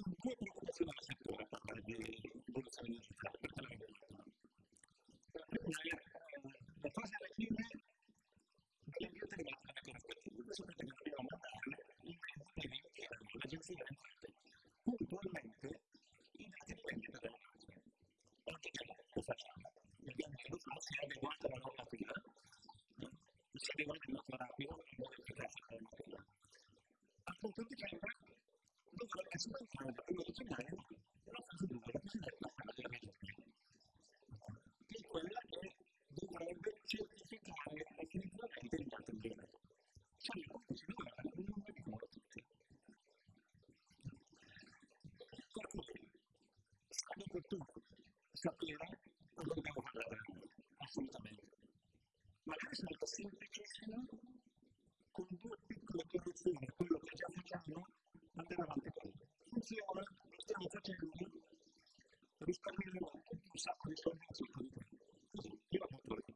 Inizio con due preoccupazioni del settore a parlare di evoluzione digitale, perché l'ho detto. La prima è la fase alla fine dell'invio telematico corporativo. Voi sapete che dobbiamo mandare in mezzo ai 20 anni l'agenzia delle entrate puntualmente i dati di vendita della macchina. Oggi che facciamo? Abbiamo sviluppato, si è adeguata la normativa, si è adeguata il nostro rapido in modo efficace alla normativa. A punto di dicembre dovrebbe subentrare da primo di gennaio la fase 2, la cosiddetta fase della regione, che è quella che dovrebbe certificare definitivamente il dato bene. Cioè, come si dovrebbe, non lo dicono tutti. Per cui, dopo tutto, sapere cosa dobbiamo fare davvero, assolutamente. Magari è molto semplicissimo, con due piccole correzioni, quello che già facciamo, andare avanti così. Funziona, lo stiamo facendo, risparmieremo un sacco di soldi in sotto di. Così, io la butto lì.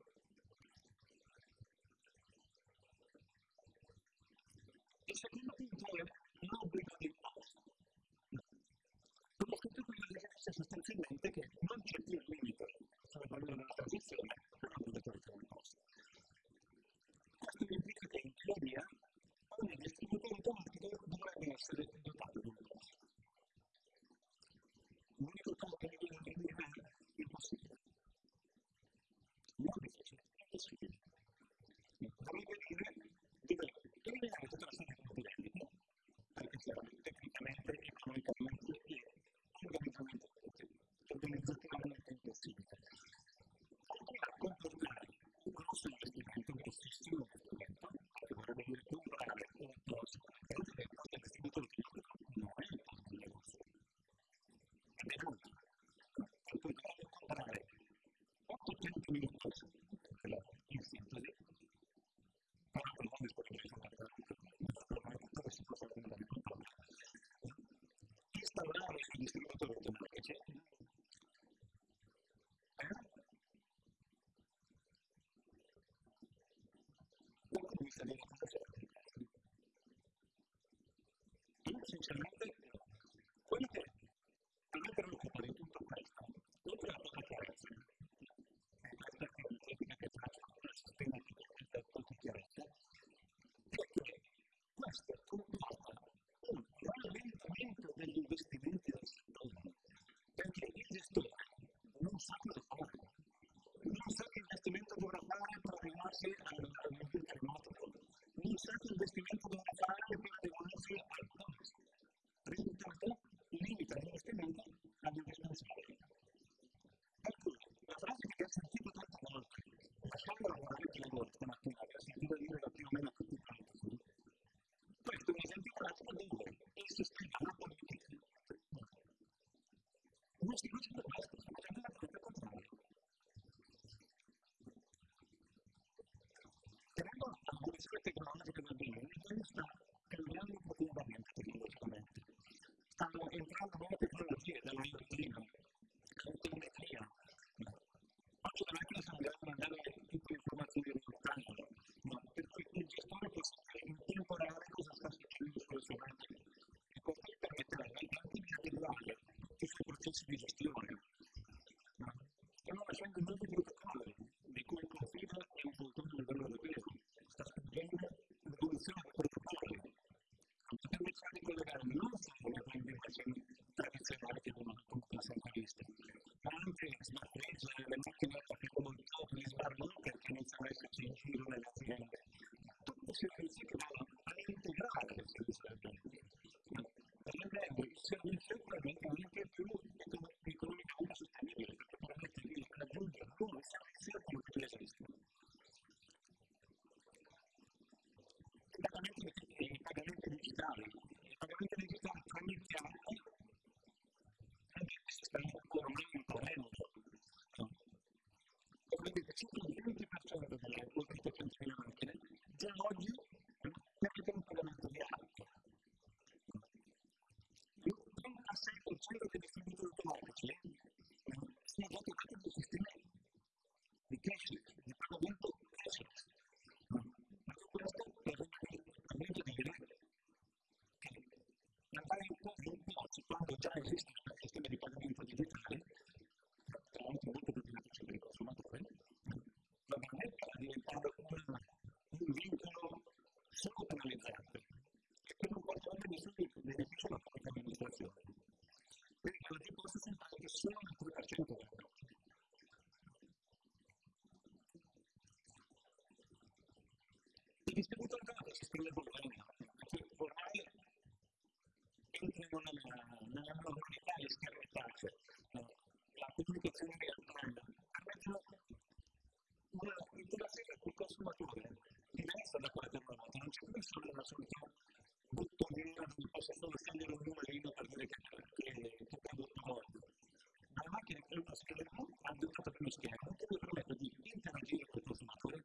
Il secondo punto è l'obbligo di imposta. Come tutti quelli che dice sostanzialmente che non c'è più il limite sulla valore della transizione per l'obbligatorietà di imposta. Questo implica che in teoria ogni distributore automatico dovrebbe essere dotato di imposta. L'unico cosa che mi viene da dire è impossibile. Non difficile, è impossibile. Dovrebbe dire deve eliminare tutta la serie di vendita, perché chiaramente tecnicamente, economicamente e organizzamento, organizzativamente impossibile. Continua a comportare un grosso investimento, un grossissimo investimento, che vorrebbe dire comprare un posto, e vedere che il distributore che non è il posto di negozio. Ed è molto. Per cui dovrebbe comprare 800 minuti, in sintesi, però per non disponibilità naturalmente si può fare una di controllo. Instaurare i distributori automatici dal punto di vista dei negoziatori. Io sinceramente, quello che a me preoccupa di tutto questo, oltre a poca chiarezza, e questa è una critica che faccio al sistema che ho detto di chiarezza, è che questo comporta un rallentamento degli investimenti del settore, perché il gestore non sa cosa fare, non sa che investimento dovrà fare per arrivarsi all'invio remoto, non sa che investimento dovrà fare per adeguarsi al costo. Risultato, limita l'investimento all'indispensabile. Per cui, la frase che ho sentito tante volte, lasciando lavorare più lavoro stamattina, che ho sentito dire da più o meno tutti quanti, questo è un esempio pratico dove il sistema la politica non si facendo questo, sta facendo la cosa contraria. Tenendo l'evoluzione tecnologica del bene, l'Italia sta cambiando profondamente tecnologicamente. Stanno entrando nuove tecnologie, dall'IoT, dall'autometria. Oggi le macchine sono grandi a mandare tutte le informazioni real time, ma per cui il gestore può sapere in tempo reale cosa sta succedendo sulle sue macchine e questo gli permetterebbe anche di adeguare tutti i suoi processi di gestione. Stiamo facendo un nuovo protocollo di cui il confine è un portone del livello europeo, sta spingendo l'evoluzione dei protocolli per iniziare a collegare non solo le implementazioni tradizionali che abbiamo appunto sempre visto, ma anche smart bridge, le macchine che comunità, locker che iniziano a esserci in giro nelle aziende, tutti i servizi che vanno a integrare servizio del bene, rendendo il servizio probabilmente anche più economicamente sostenibile, perché permette di raggiungere nuovi servizi come quelli esistono. I pagamenti, i pagamenti digitali, i pagamenti digitali tramite anche se stanno ormai imponendo, vedete circa il 20% delle oltre 300.000 macchine già oggi permettono un pagamento di auto. Il 36% quello dei distributori automatici sono dotati di sistemi di cashless, di pagamento cashless. Ma questo di dire che andare in pochi quando già esistono un sistema di pagamento digitale, tra l'altro molto più beneficio per i consumatori, va bene a diventare un, un vincolo solo penalizzante e che non porta anche nessun beneficio alla amministrazione. Quindi oggi posso sentire che solo il 3% vengono. I distributori automatici si scrive problema, perché ormai entrano nella, nella normalità le schermettate, la comunicazione real time, permettono una interazione col consumatore diversa da quella del una non c'è più solo una solita bottoniera dove posso solo scegliere un numerino per dire che, che, che prodotto voglio. Ma la macchina che uno schermo ha adottato più schermo che mi permette di interagire con il consumatore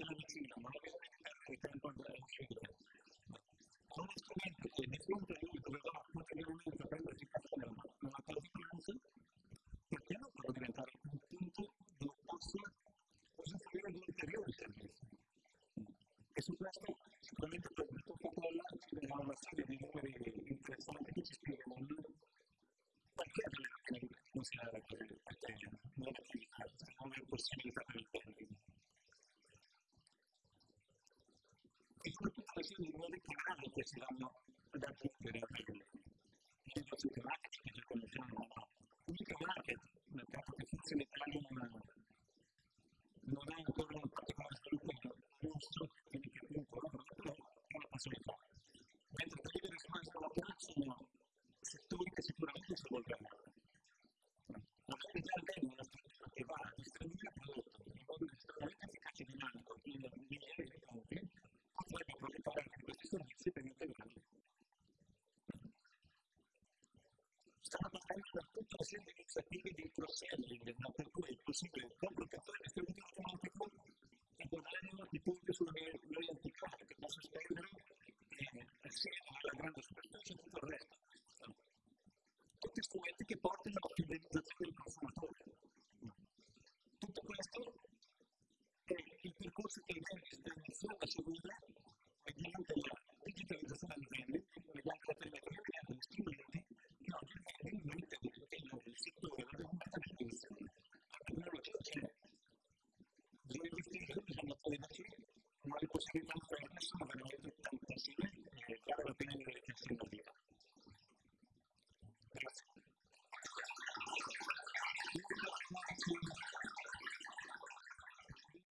l'ha in casa, ce l'ha vicino, non ha bisogno di perdere tempo a uscire. Con uno strumento che di fronte a lui doveva quotidianamente prendersi caffè nella casa pranzo, perché non può diventare un punto dove possa usufruire di ulteriori servizi? E su questo sicuramente per il tuo Coca-Cola ci darà una serie di numeri interessanti che ci spiegano perché deve considerare così, perché non è attività, non è possibilità per il tempo. E la di nuovi canali che si vanno ad aggiungere a quelli. I negozi tematici che già conosciamo, ma l'unica market, nel caso che forse non ha, non ha ancora un particolare sviluppo giusto, quindi che appunto però è una possibilità. Mentre per vedere su questo lavoro sono settori che sicuramente si evolveranno. Magari già avendo una struttura che va a distribuire il prodotto in modo estremamente efficace e dinamico in migliaia di punti, potrebbe approfittare anche di questi servizi per integrarli. Stanno partendo da tutta una serie di iniziative di cross-selling, per cui è possibile proprio che poi distribuire automatico che guadagnano i punti sulla loyalty card che posso spendere assieme alla grande superficie e tutto il resto. Tutti strumenti che portano alla fidelizzazione del consumatore. Tutto questo è il percorso che i dentist iniziano a seguire mediante la digitalizzazione delle vendite, mediante la telemetria, mediante gli strumenti de no hay posibilidad de hacer eso, no tenemos tantas claro, lo tienen en el